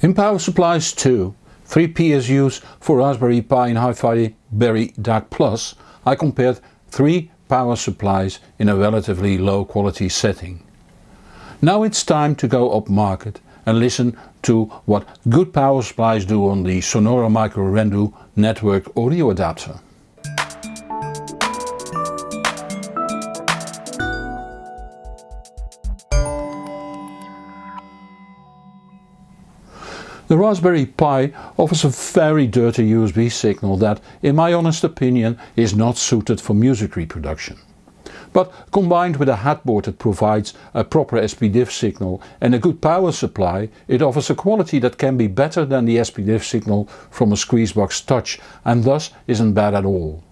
In Power Supplies 2, 3 PSUs for Raspberry Pi and HiFi Berry DAC Plus, I compared 3 power supplies in a relatively low quality setting. Now it's time to go up market and listen to what good power supplies do on the Sonore Micro Rendu network audio adapter. The Raspberry Pi offers a very dirty USB signal that, in my honest opinion, is not suited for music reproduction. But combined with a headboard that provides a proper SPDIF signal and a good power supply, it offers a quality that can be better than the SPDIF signal from a Squeezebox Touch and thus isn't bad at all.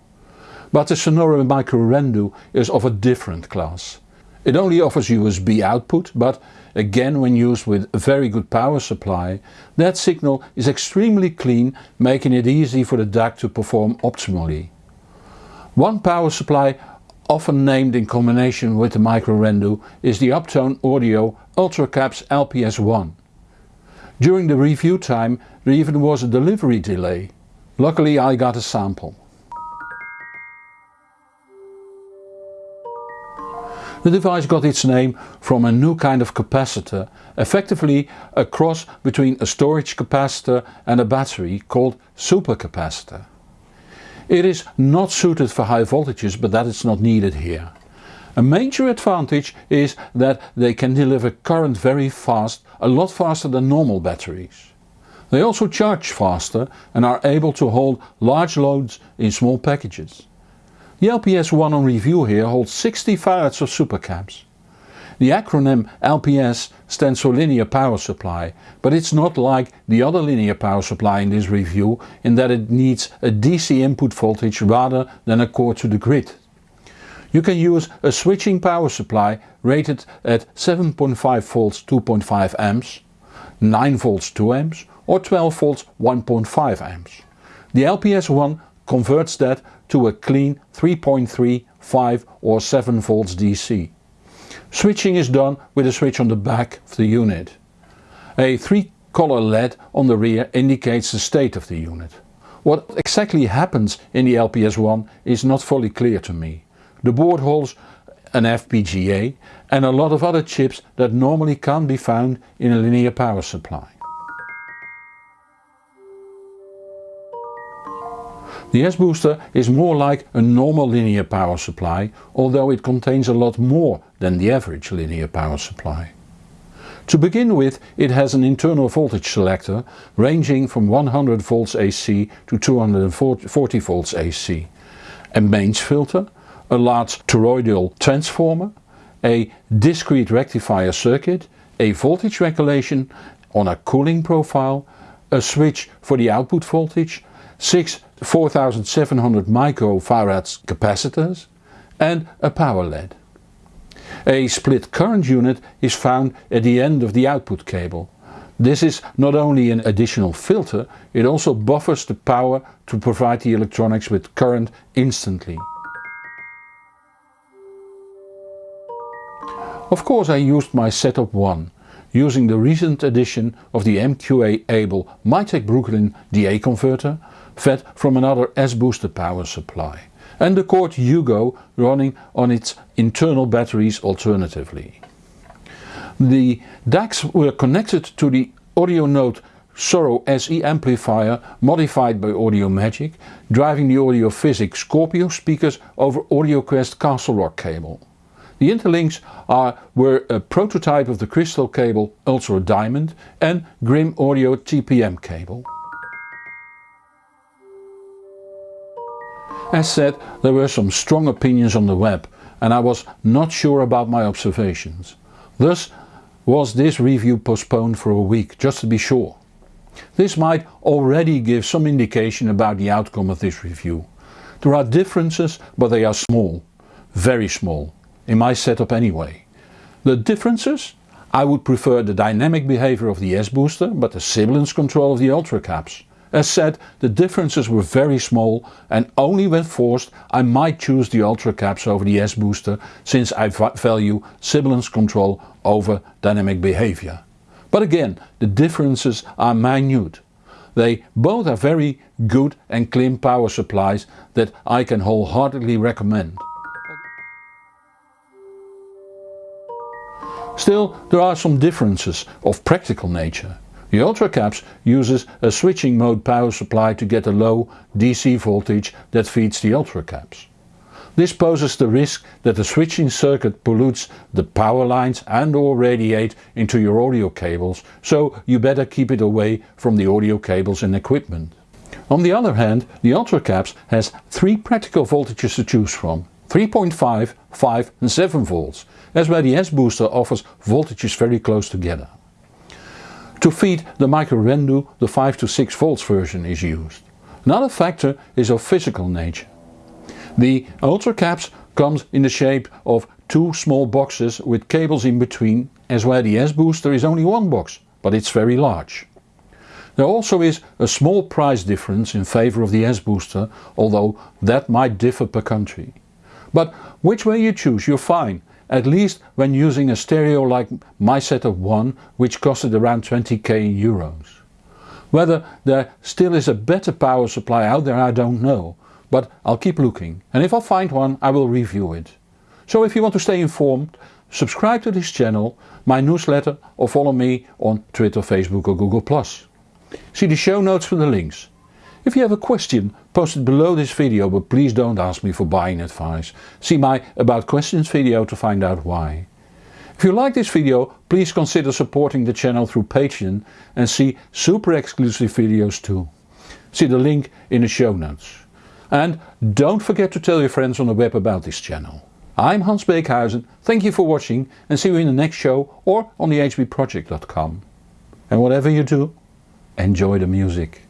But the Sonore Micro Rendu is of a different class. It only offers USB output but Again when used with a very good power supply, that signal is extremely clean making it easy for the DAC to perform optimally. One power supply often named in combination with the Micro Rendu is the Uptone Audio UltraCaps LPS1. During the review time there even was a delivery delay. Luckily I got a sample. The device got its name from a new kind of capacitor, effectively a cross between a storage capacitor and a battery called supercapacitor. It is not suited for high voltages but that is not needed here. A major advantage is that they can deliver current very fast, a lot faster than normal batteries. They also charge faster and are able to hold large loads in small packages. The LPS1 on review here holds 60 farads of supercaps. The acronym LPS stands for linear power supply, but it's not like the other linear power supply in this review in that it needs a DC input voltage rather than a core to the grid. You can use a switching power supply rated at 7.5 volts 2.5 amps, 9 volts 2 amps or 12 volts 1.5 amps. The LPS1 converts that to a clean 3.3, 5 or 7 volts DC. Switching is done with a switch on the back of the unit. A 3 color LED on the rear indicates the state of the unit. What exactly happens in the LPS1 is not fully clear to me. The board holds an FPGA and a lot of other chips that normally can't be found in a linear power supply. The S-Booster is more like a normal linear power supply, although it contains a lot more than the average linear power supply. To begin with it has an internal voltage selector ranging from 100 volts AC to 240 volts AC, a mains filter, a large toroidal transformer, a discrete rectifier circuit, a voltage regulation on a cooling profile, a switch for the output voltage, 6 4700 microfarads capacitors and a power LED. A split current unit is found at the end of the output cable. This is not only an additional filter, it also buffers the power to provide the electronics with current instantly. Of course I used my setup 1, using the recent addition of the MQA-able Mytek Brooklyn DA converter fed from another S-booster power supply and the Chord Hugo running on its internal batteries alternatively. The DACs were connected to the AudioNote Soro SE amplifier modified by Audiomagic, driving the Audiophysic Scorpio speakers over AudioQuest Castle Rock cable. The interlinks are, were a prototype of the Crystal cable Ultra Diamond and Grimm Audio TPM cable. As said, there were some strong opinions on the web and I was not sure about my observations. Thus was this review postponed for a week just to be sure. This might already give some indication about the outcome of this review. There are differences but they are small, very small, in my setup anyway. The differences? I would prefer the dynamic behavior of the S-booster but the sibilance control of the Ultra Caps. As said, the differences were very small and only when forced I might choose the Ultra Caps over the S-Booster since I value sibilance control over dynamic behavior. But again, the differences are minute. They both are very good and clean power supplies that I can wholeheartedly recommend. Still, there are some differences of practical nature. The UltraCaps uses a switching mode power supply to get a low DC voltage that feeds the UltraCaps. This poses the risk that the switching circuit pollutes the power lines and or radiate into your audio cables, so you better keep it away from the audio cables and equipment. On the other hand, the UltraCaps has three practical voltages to choose from. 3.5, 5 and 7 volts, as where the S-booster offers voltages very close together. To feed the micro Rendu the 5 to 6 volts version is used. Another factor is of physical nature. The Ultra caps comes in the shape of two small boxes with cables in between as where the S-booster is only one box, but it's very large. There also is a small price difference in favor of the S-booster, although that might differ per country. But which way you choose you're fine, at least when using a stereo like my setup 1 which costed around 20k euros. Whether there still is a better power supply out there I don't know, but I'll keep looking and if I find one I will review it. So if you want to stay informed, subscribe to this channel, my newsletter or follow me on Twitter, Facebook or Google+. See the show notes for the links. If you have a question, post it below this video but please don't ask me for buying advice. See my about questions video to find out why. If you like this video please consider supporting the channel through Patreon and see super exclusive videos too. See the link in the show notes. And don't forget to tell your friends on the web about this channel. I'm Hans Beekhuizen, thank you for watching and see you in the next show or on the hbproject.com. And whatever you do, enjoy the music.